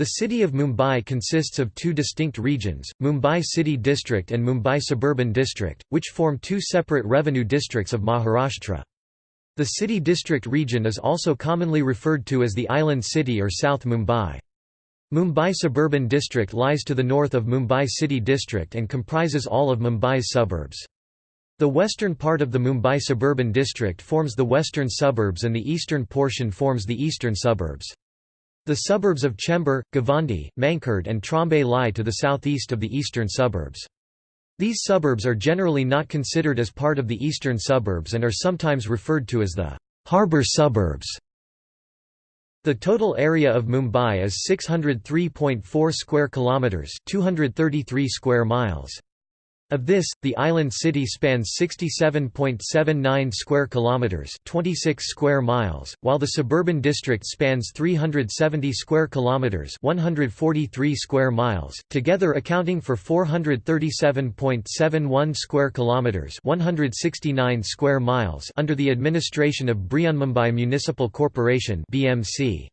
The city of Mumbai consists of two distinct regions, Mumbai City District and Mumbai Suburban District, which form two separate revenue districts of Maharashtra. The city district region is also commonly referred to as the Island City or South Mumbai. Mumbai Suburban District lies to the north of Mumbai City District and comprises all of Mumbai's suburbs. The western part of the Mumbai Suburban District forms the western suburbs and the eastern portion forms the eastern suburbs. The suburbs of Chembur, Govandi, Mankhurd and Trombay lie to the southeast of the eastern suburbs. These suburbs are generally not considered as part of the eastern suburbs and are sometimes referred to as the harbour suburbs. The total area of Mumbai is 603.4 square kilometers, 233 square miles. Of this, the island city spans 67.79 square kilometers, 26 square miles, while the suburban district spans 370 square kilometers, 143 square miles, together accounting for 437.71 square kilometers, 169 square miles under the administration of Brihanmumbai Municipal Corporation (BMC).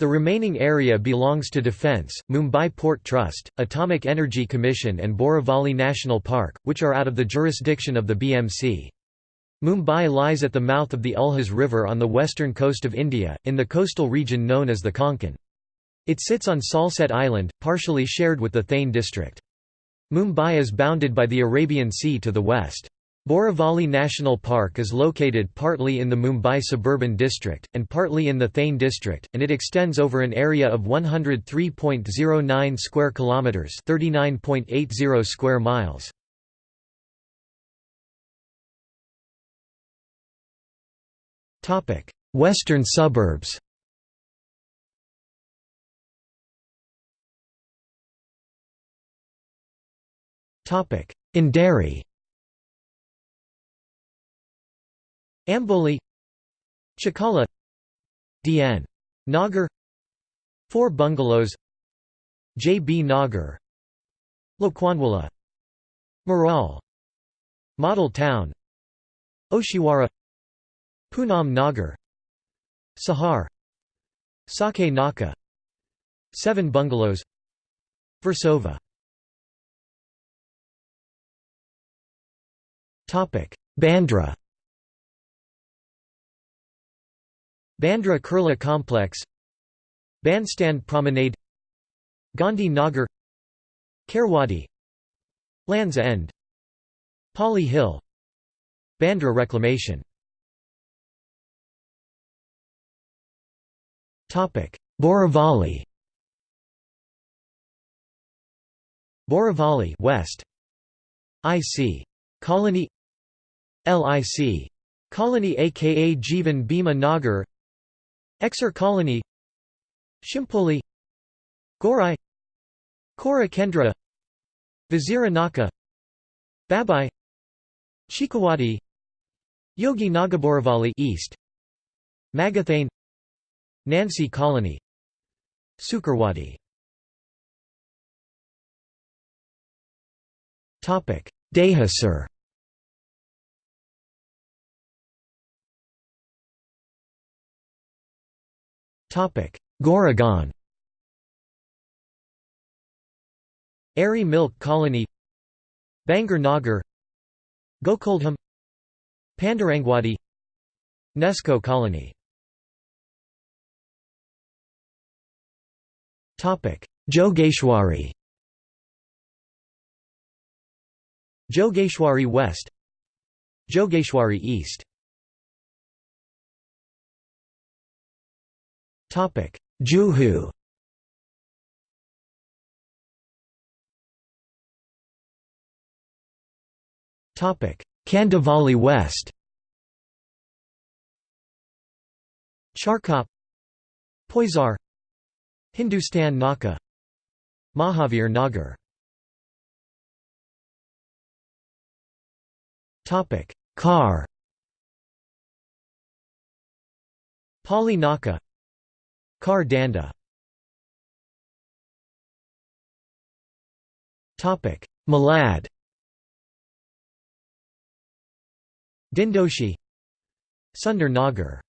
The remaining area belongs to Defence, Mumbai Port Trust, Atomic Energy Commission and Borivali National Park, which are out of the jurisdiction of the BMC. Mumbai lies at the mouth of the Ulhas River on the western coast of India, in the coastal region known as the Konkan. It sits on Salsette Island, partially shared with the Thane district. Mumbai is bounded by the Arabian Sea to the west. Borivali National Park is located partly in the Mumbai suburban district, and partly in the Thane district, and it extends over an area of 103.09 square kilometres 39.80 square miles. Western suburbs Andheri Amboli Chakala DN. Nagar 4 bungalows J. B. Nagar Lokhandwala Marol Model Town Oshiwara Poonam Nagar Sahar Saki Naka Seven bungalows Versova Bandra Bandra Kurla Complex Bandstand Promenade Gandhi Nagar Kherwadi Lands End Pali Hill Bandra Reclamation. Borivali Borivali West. IC Colony. LIC Colony aka Jivan Bhima Nagar Eksar Colony Shimpoli Gorai Kora Kendra Vazira Naka Babai Chikawadi Yogi Nagar Borivali East Magathane Nancy Colony Sukarwadi. Dahisar Goregaon Aarey Milk Colony. Bangur Nagar. Gokuldham. Pandarangwadi. Nesco Colony. Jogeshwari. Jogeshwari West. Jogeshwari East Juhu. Kandivali West. Charkop. Poisar Hindustan Naka Mahavir Nagar. Khar. Pali Naka Khar Danda. Malad. Dindoshi. Sundar Nagar.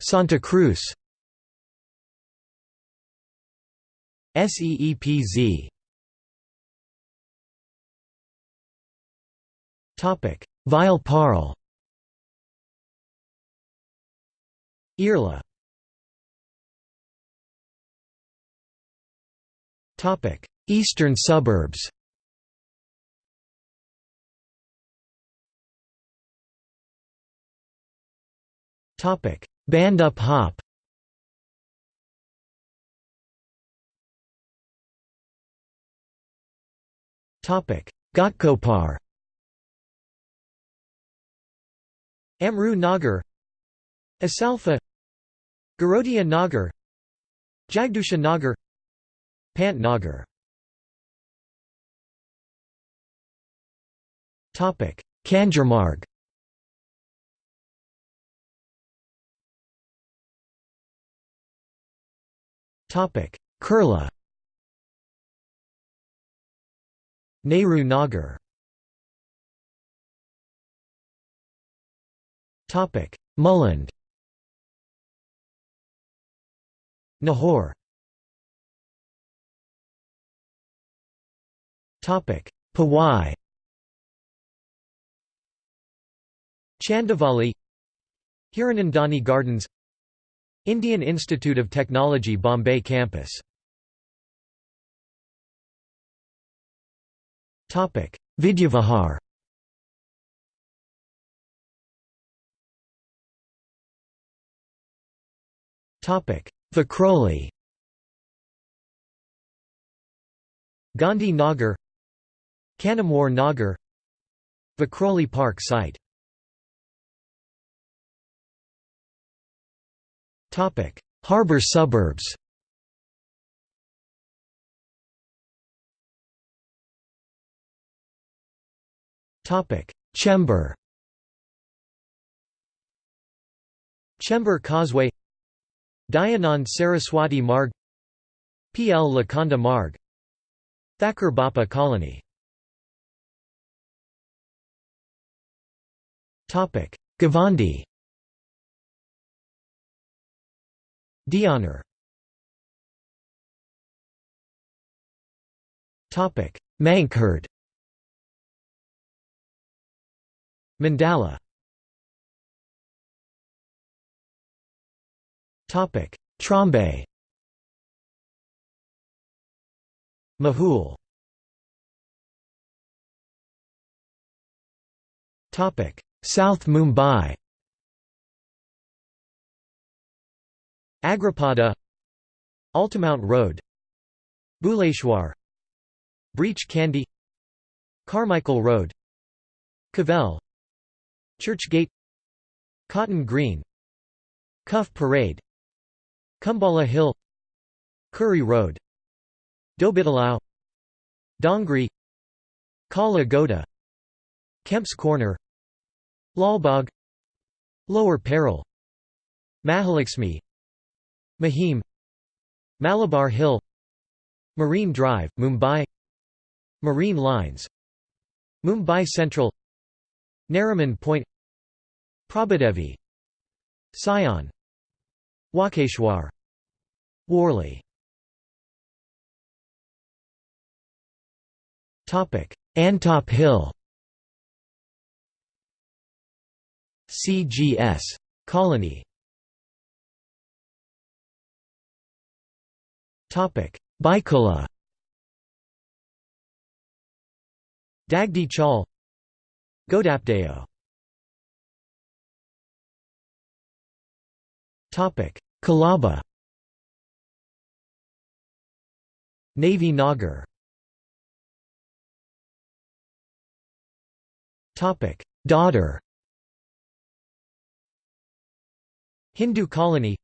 Santa Cruz. SEEPZ Topic Vile Parle Irla. Eastern suburbs. Bhandup hop. Ghatkopar Amru Nagar Asalfa Garodia Nagar Jagdusha Nagar Pant Nagar. Kanjurmarg Kurla Nehru Nagar. Topic Nahur. Topic. Powai Chandivali Hiranandani Gardens. Indian Institute of Technology Bombay campus. Vidyavihar Vikhroli Gandhi Nagar. Kanamwar Nagar. Vikhroli Park site. Harbour suburbs. Chembur Chembur Causeway Dayanand Saraswati Marg PL Lokhande Marg Thakkar Bappa Colony. Govandi Deonar Mankhurd Mandala Trombay. Mahul South Mumbai. Agripada. Altamount Road. Bhuleshwar Breach Candy Carmichael Road. Cavell. Churchgate. Cotton Green. Cuff Parade Cumballa Hill Curry Road Dhobi Talao Dongri Kala Goda Kemp's Corner Lalbagh Lower Parel Mahalakshmi Mahim Malabar Hill Marine Drive, Mumbai Marine Lines Mumbai Central Nariman Point Prabhadevi Sion Walkeshwar Worli. Antop Hill. CGS. Colony. Byculla Dagdi Chawl Ghodapdeo Colaba Navy Nagar. Topic. Dadar. Hindu colony.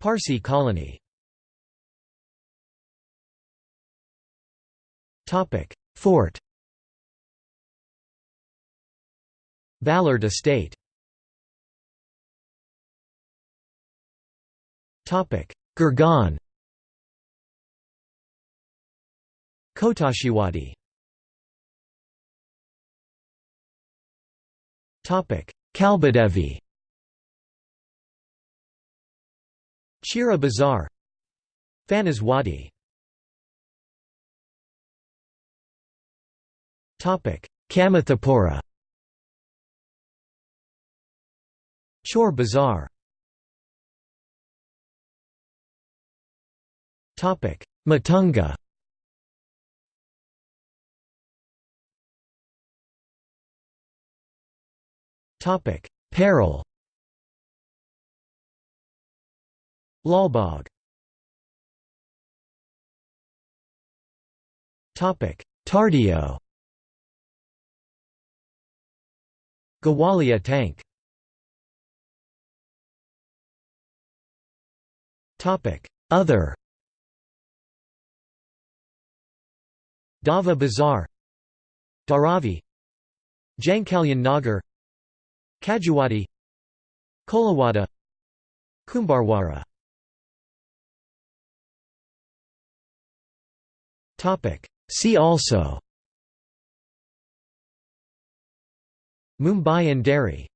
Parsi colony. Topic. Fort. Ballard Estate Girgaon. Khotachiwadi Topic. Kalbadevi. Chira Bazar Fanas Wadi Kamathipura Chor Bazar Matunga. Parel Lalbagh. Tardeo. Gowalia tank. Topic: Other Dava Bazar Dharavi Jankalyan Nagar Kajuwadi Kolawada Kumbharwara See also. Mumbai and Derry